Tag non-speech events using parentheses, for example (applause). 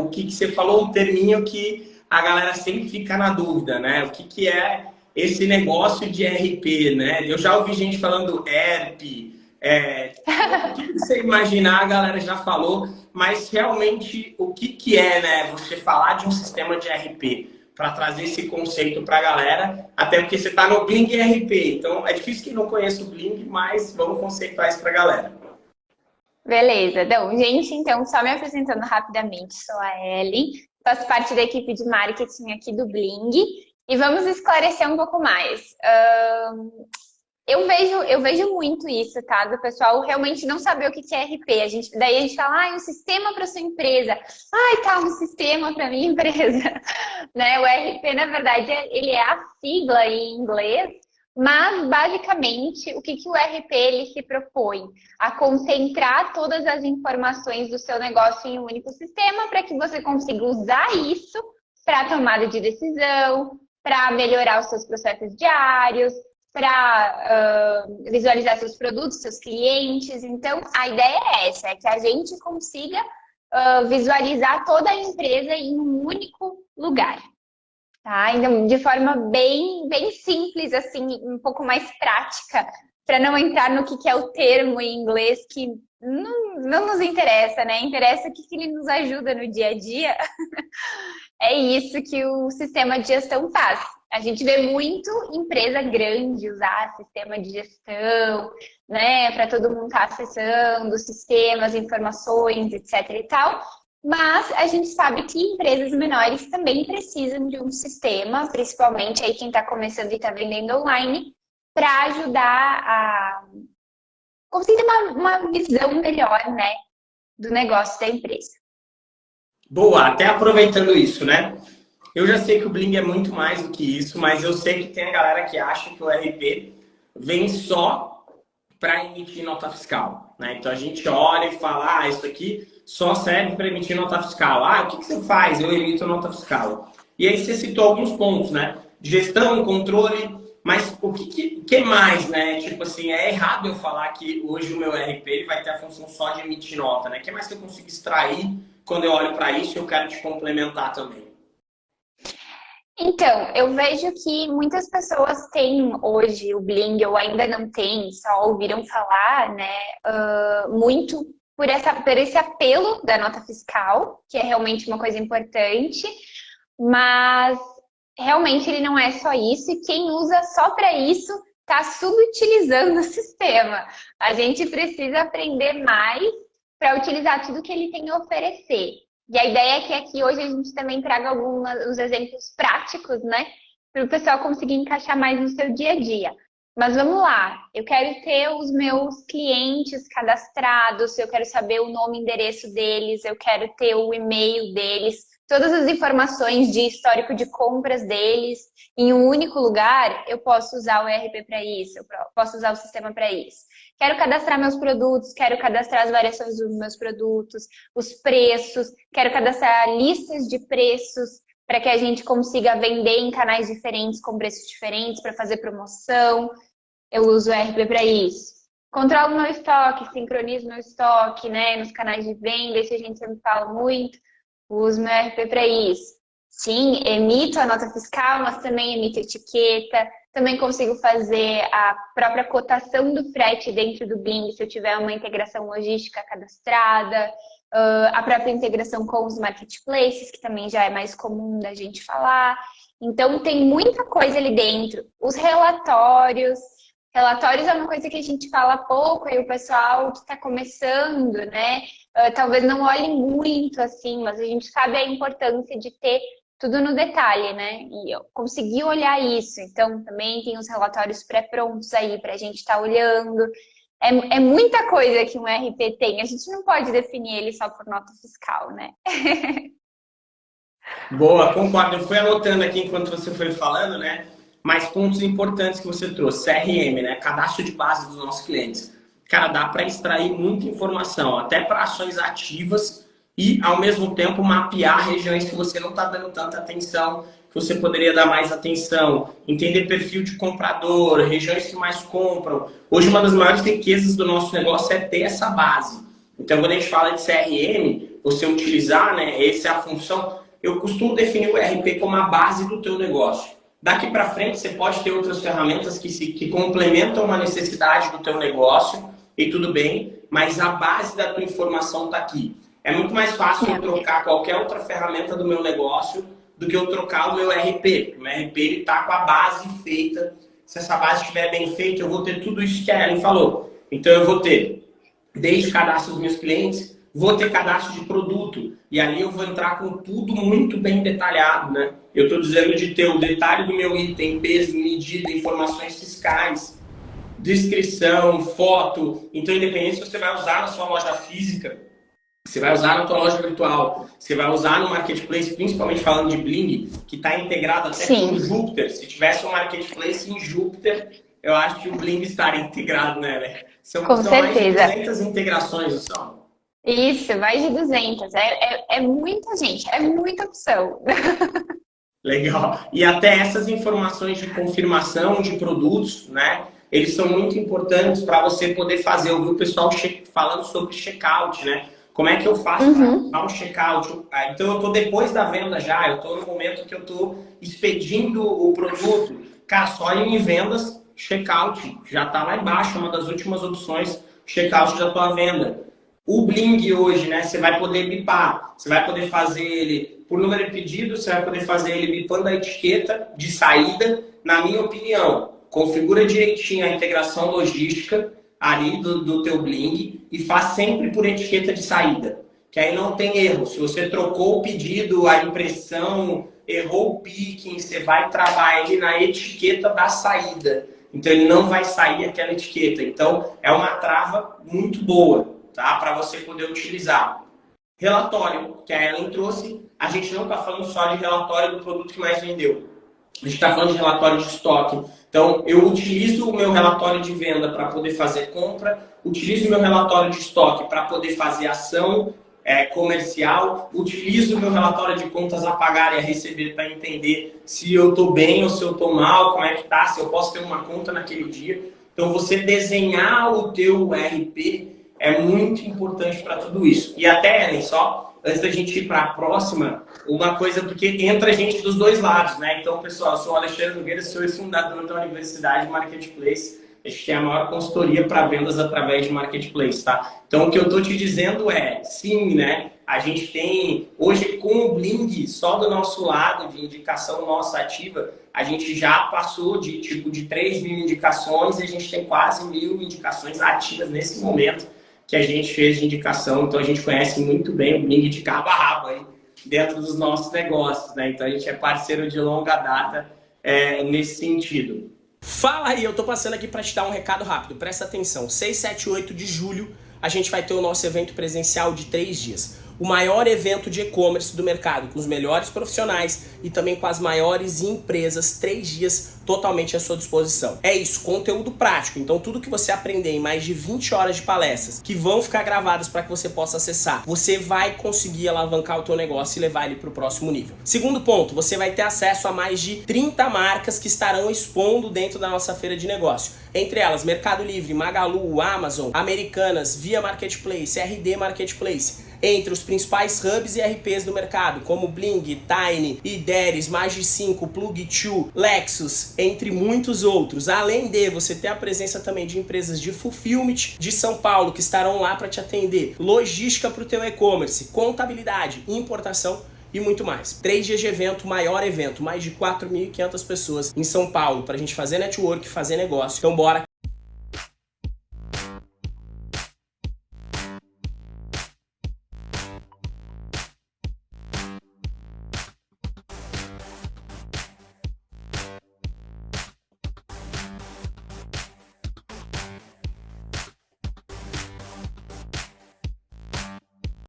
o que, que você falou, um terminho que a galera sempre fica na dúvida, né? O que, que é esse negócio de RP, né? Eu já ouvi gente falando ERP, é, (laughs) o que você imaginar, a galera já falou, mas realmente o que, que é, né? Você falar de um sistema de RP para trazer esse conceito para a galera, até porque você está no Bling RP, então é difícil que não conheça o Bling, mas vamos conceituar isso para a galera. Beleza, então, gente, então, só me apresentando rapidamente, sou a Ellen, faço parte da equipe de marketing aqui do Bling, e vamos esclarecer um pouco mais. Um, eu vejo, eu vejo muito isso, tá? Do pessoal realmente não saber o que é RP. A gente, daí a gente fala, ah, um sistema para sua empresa. Ai, tá, um sistema para minha (laughs) empresa. né? O RP, na verdade, ele é a sigla em inglês, mas basicamente o que, que o RP ele se propõe? A concentrar todas as informações do seu negócio em um único sistema para que você consiga usar isso para tomada de decisão, para melhorar os seus processos diários, para uh, visualizar seus produtos, seus clientes. Então, a ideia é essa, é que a gente consiga uh, visualizar toda a empresa em um único lugar. Tá? Então, de forma bem, bem simples, assim, um pouco mais prática, para não entrar no que, que é o termo em inglês que não, não nos interessa, né? Interessa o que, que ele nos ajuda no dia a dia. (laughs) é isso que o sistema de gestão faz. A gente vê muito empresa grande usar sistema de gestão, né, para todo mundo estar tá acessando sistemas, informações, etc e tal. Mas a gente sabe que empresas menores também precisam de um sistema, principalmente aí quem está começando e está vendendo online, para ajudar a conseguir uma, uma visão melhor, né, do negócio da empresa. Boa, até aproveitando isso, né? Eu já sei que o Bling é muito mais do que isso, mas eu sei que tem a galera que acha que o RP vem só para emitir nota fiscal. Né? Então a gente olha e fala, ah, isso aqui só serve para emitir nota fiscal. Ah, o que, que você faz? Eu emito nota fiscal. E aí você citou alguns pontos, né? Gestão, controle, mas o que, que, que, mais, né? Tipo assim, é errado eu falar que hoje o meu RP vai ter a função só de emitir nota, né? O que mais que eu consigo extrair quando eu olho para isso e eu quero te complementar também? Então, eu vejo que muitas pessoas têm hoje o Bling, ou ainda não têm, só ouviram falar, né, uh, muito por, essa, por esse apelo da nota fiscal, que é realmente uma coisa importante, mas realmente ele não é só isso, e quem usa só para isso está subutilizando (laughs) o sistema. A gente precisa aprender mais para utilizar tudo que ele tem a oferecer. E a ideia é que aqui hoje a gente também traga alguns exemplos práticos, né? Para o pessoal conseguir encaixar mais no seu dia a dia. Mas vamos lá, eu quero ter os meus clientes cadastrados, eu quero saber o nome e endereço deles, eu quero ter o e-mail deles, todas as informações de histórico de compras deles em um único lugar, eu posso usar o ERP para isso, eu posso usar o sistema para isso. Quero cadastrar meus produtos, quero cadastrar as variações dos meus produtos, os preços, quero cadastrar listas de preços para que a gente consiga vender em canais diferentes, com preços diferentes, para fazer promoção. Eu uso o RP para isso. Controlo meu estoque, sincronizo meu estoque, né, nos canais de venda, isso a gente sempre fala muito. Uso meu RP para isso. Sim, emito a nota fiscal, mas também emito etiqueta, também consigo fazer a própria cotação do frete dentro do Bing, se eu tiver uma integração logística cadastrada, a própria integração com os marketplaces, que também já é mais comum da gente falar. Então, tem muita coisa ali dentro. Os relatórios, relatórios é uma coisa que a gente fala pouco, aí o pessoal que está começando, né? talvez não olhe muito assim, mas a gente sabe a importância de ter tudo no detalhe, né? E eu consegui olhar isso. Então, também tem os relatórios pré-prontos aí para a gente estar tá olhando. É, é, muita coisa que um RP tem. A gente não pode definir ele só por nota fiscal, né? (laughs) Boa, concordo. Eu fui anotando aqui enquanto você foi falando, né? Mais pontos importantes que você trouxe. CRM, né? Cadastro de base dos nossos clientes. Cara, dá para extrair muita informação, até para ações ativas e, ao mesmo tempo, mapear regiões que você não está dando tanta atenção, que você poderia dar mais atenção, entender perfil de comprador, regiões que mais compram. Hoje, uma das maiores riquezas do nosso negócio é ter essa base. Então, quando a gente fala de CRM, você utilizar, né, essa é a função, eu costumo definir o ERP como a base do teu negócio. Daqui para frente, você pode ter outras ferramentas que, se, que complementam uma necessidade do teu negócio, e tudo bem, mas a base da tua informação está aqui. É muito mais fácil eu trocar qualquer outra ferramenta do meu negócio do que eu trocar o meu RP. O meu RP está com a base feita. Se essa base estiver bem feita, eu vou ter tudo isso que a Ellen falou. Então, eu vou ter desde cadastro dos meus clientes, vou ter cadastro de produto. E ali eu vou entrar com tudo muito bem detalhado, né? Eu estou dizendo de ter o detalhe do meu item, peso, medida, informações fiscais, descrição, foto. Então, independente se você vai usar na sua loja física, você vai usar na tua loja virtual, você vai usar no marketplace, principalmente falando de Bling, que está integrado até Sim. com o Júpiter. Se tivesse um marketplace em Júpiter, eu acho que o Bling estaria integrado nele. Né? São, com são certeza. mais de 200 integrações, são? Isso, mais de 200. É, é, é muita gente, é muita opção. (laughs) Legal. E até essas informações de confirmação de produtos, né? Eles são muito importantes para você poder fazer. Eu vi o pessoal falando sobre checkout, né? Como é que eu faço uhum. para um checkout? Ah, então, eu estou depois da venda já, eu estou no momento que eu estou expedindo o produto. Cara, só em vendas, checkout já está lá embaixo, uma das últimas opções, checkout da tua venda. O Bling hoje, né? Você vai poder bipar, você vai poder fazer ele por número de pedidos, você vai poder fazer ele bipando a etiqueta de saída. Na minha opinião, configura direitinho a integração logística ali do, do teu Bling e faz sempre por etiqueta de saída. Que aí não tem erro. Se você trocou o pedido, a impressão, errou o picking, você vai trabalhar ele na etiqueta da saída. Então ele não vai sair aquela etiqueta. Então é uma trava muito boa tá? para você poder utilizar. Relatório, que a Ellen trouxe, a gente não está falando só de relatório do produto que mais vendeu. A gente está falando de relatório de estoque. Então, eu utilizo o meu relatório de venda para poder fazer compra, utilizo o meu relatório de estoque para poder fazer ação é, comercial, utilizo o meu relatório de contas a pagar e a receber para entender se eu estou bem ou se eu estou mal, como é que está, se eu posso ter uma conta naquele dia. Então, você desenhar o teu RP é muito importante para tudo isso. E até, Ellen, só antes da gente ir para a próxima, uma coisa, porque entra gente dos dois lados, né? Então, pessoal, eu sou o Alexandre Nogueira, sou o fundador da Universidade Marketplace. A gente tem a maior consultoria para vendas através de Marketplace, tá? Então, o que eu estou te dizendo é, sim, né? A gente tem, hoje com o Bling, só do nosso lado de indicação nossa ativa, a gente já passou de tipo de 3 mil indicações e a gente tem quase mil indicações ativas nesse momento que a gente fez de indicação, então a gente conhece muito bem o Bling de cabo a rabo aí, dentro dos nossos negócios, né? Então a gente é parceiro de longa data é, nesse sentido. Fala aí, eu tô passando aqui para te dar um recado rápido, presta atenção. 6, 7 8 de julho a gente vai ter o nosso evento presencial de três dias o maior evento de e-commerce do mercado, com os melhores profissionais e também com as maiores empresas, três dias totalmente à sua disposição. É isso, conteúdo prático. Então tudo que você aprender em mais de 20 horas de palestras, que vão ficar gravadas para que você possa acessar, você vai conseguir alavancar o teu negócio e levar ele para o próximo nível. Segundo ponto, você vai ter acesso a mais de 30 marcas que estarão expondo dentro da nossa feira de negócio. Entre elas, Mercado Livre, Magalu, Amazon, Americanas, Via Marketplace, RD Marketplace entre os principais hubs e RPs do mercado, como Bling, Tiny, Ideris, Magi5, Plug2, Lexus, entre muitos outros. Além de você ter a presença também de empresas de fulfillment de São Paulo que estarão lá para te atender, logística para o teu e-commerce, contabilidade, importação e muito mais. Três dias de evento, maior evento, mais de 4.500 pessoas em São Paulo para a gente fazer network, fazer negócio. Então bora